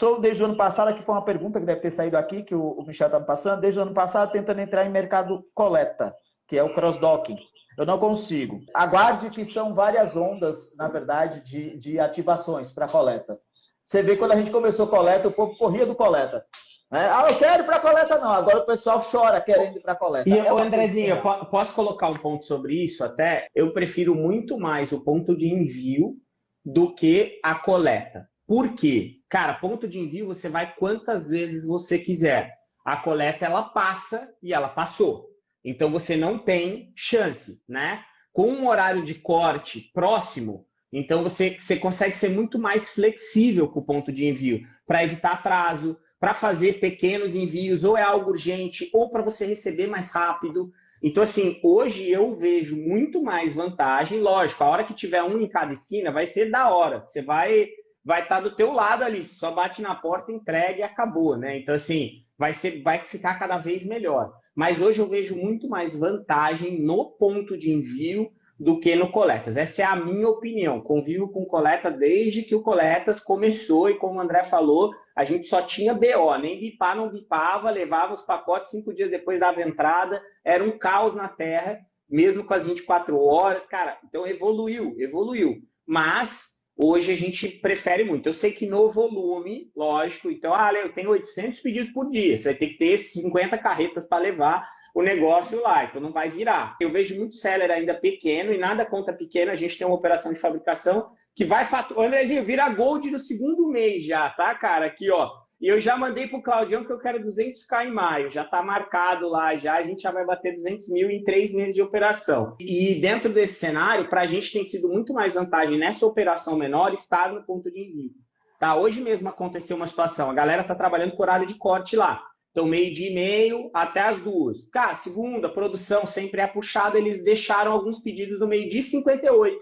estou desde o ano passado, aqui foi uma pergunta que deve ter saído aqui, que o, Michel está me passando, desde o ano passado tentando entrar em mercado coleta, que é o cross-docking. Eu não consigo. Aguarde que são várias ondas, na verdade, de, de ativações para coleta. Você vê quando a gente começou coleta, o povo corria do coleta. Né? Ah, eu quero ir para coleta, não. Agora o pessoal chora querendo ir para coleta. E, é Andrezinho, eu posso colocar um ponto sobre isso até? Eu prefiro muito mais o ponto de envio do que a coleta. Por quê? Cara, ponto de envio você vai quantas vezes você quiser. A coleta, ela passa e ela passou. Então você não tem chance, né? Com um horário de corte próximo, então você, você consegue ser muito mais flexível com o ponto de envio para evitar atraso, para fazer pequenos envios, ou é algo urgente, ou para você receber mais rápido. Então, assim, hoje eu vejo muito mais vantagem. Lógico, a hora que tiver um em cada esquina vai ser da hora. Você vai vai estar tá do teu lado ali, só bate na porta, entrega e acabou, né? Então, assim, vai, ser, vai ficar cada vez melhor. Mas hoje eu vejo muito mais vantagem no ponto de envio do que no Coletas. Essa é a minha opinião. Convivo com Coleta desde que o Coletas começou e como o André falou, a gente só tinha BO, nem bipar não bipava, levava os pacotes cinco dias depois dava entrada, era um caos na terra, mesmo com as 24 horas, cara, então evoluiu, evoluiu. Mas hoje a gente prefere muito. Eu sei que no volume, lógico, então, ah, eu tenho 800 pedidos por dia, você vai ter que ter 50 carretas para levar o negócio lá, então não vai virar. Eu vejo muito seller ainda pequeno e nada conta pequeno, a gente tem uma operação de fabricação que vai faturar. Andrezinho, vira gold no segundo mês já, tá, cara? Aqui, ó. E eu já mandei pro Claudião que eu quero 200k em maio, já tá marcado lá já, a gente já vai bater 200 mil em três meses de operação. E dentro desse cenário, para a gente tem sido muito mais vantagem nessa operação menor estar no ponto de envio. Tá? Hoje mesmo aconteceu uma situação, a galera tá trabalhando com horário de corte lá. Então, meio dia e meio até as duas. Cara, segunda, produção sempre é puxada, eles deixaram alguns pedidos no meio dia 58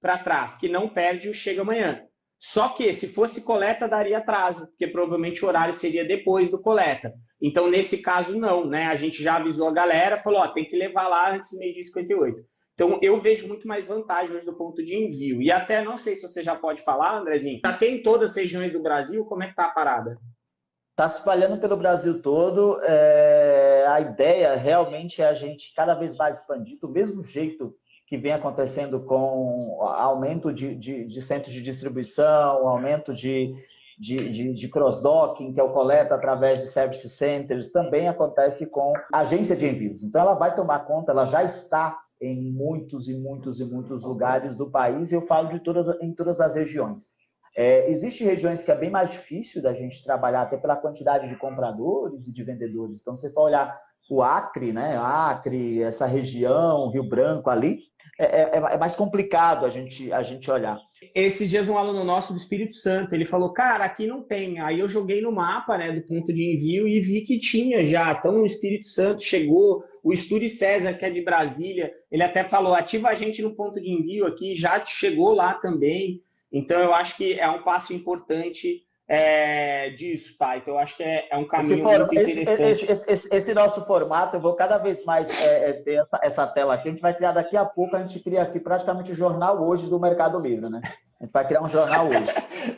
para trás, que não perde o chega amanhã. Só que, se fosse coleta, daria atraso, porque provavelmente o horário seria depois do coleta. Então, nesse caso, não, né? A gente já avisou a galera, falou, ó, tem que levar lá antes do meio dia 58. Então, eu vejo muito mais vantagem hoje do ponto de envio. E até, não sei se você já pode falar, Andrezinho, já tem em todas as regiões do Brasil, como é que tá a parada? Está se espalhando pelo Brasil todo. É, a ideia realmente é a gente cada vez mais expandir, do mesmo jeito que vem acontecendo com aumento de, de, de centros de distribuição, aumento de, de, de, de cross-docking, que é o coleta através de service centers, também acontece com agência de envios. Então, ela vai tomar conta, ela já está em muitos e muitos e muitos lugares do país, eu falo de todas, em todas as regiões. É, Existem regiões que é bem mais difícil da gente trabalhar, até pela quantidade de compradores e de vendedores. Então, você for olhar o Acre, né? Acre, essa região, Rio Branco ali, é, é, é, mais complicado a gente, a gente olhar. Esses dias um aluno nosso do Espírito Santo, ele falou, cara, aqui não tem. Aí eu joguei no mapa né, do ponto de envio e vi que tinha já. Então o Espírito Santo chegou, o Estúdio César, que é de Brasília, ele até falou, ativa a gente no ponto de envio aqui, já chegou lá também. Então, eu acho que é um passo importante é, disso, tá? Então, eu acho que é, é um caminho for, muito interessante. Esse, esse, esse, esse, nosso formato, eu vou cada vez mais é, é, ter essa, essa, tela aqui. A gente vai criar daqui a pouco, a gente cria aqui praticamente o jornal hoje do Mercado Livre, né? A gente vai criar um jornal hoje.